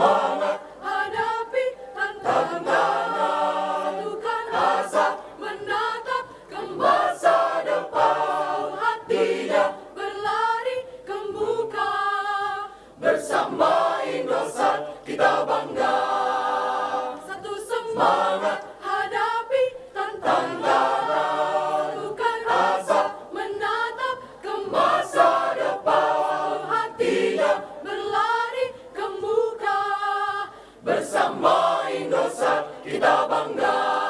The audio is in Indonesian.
semangat hadapi tantangan. Satukan rasa menatap ke masa depan. Hatinya berlari ke muka. Bersama Indosat kita bangga. Bersama Indosat kita bangga Indosat maju untuk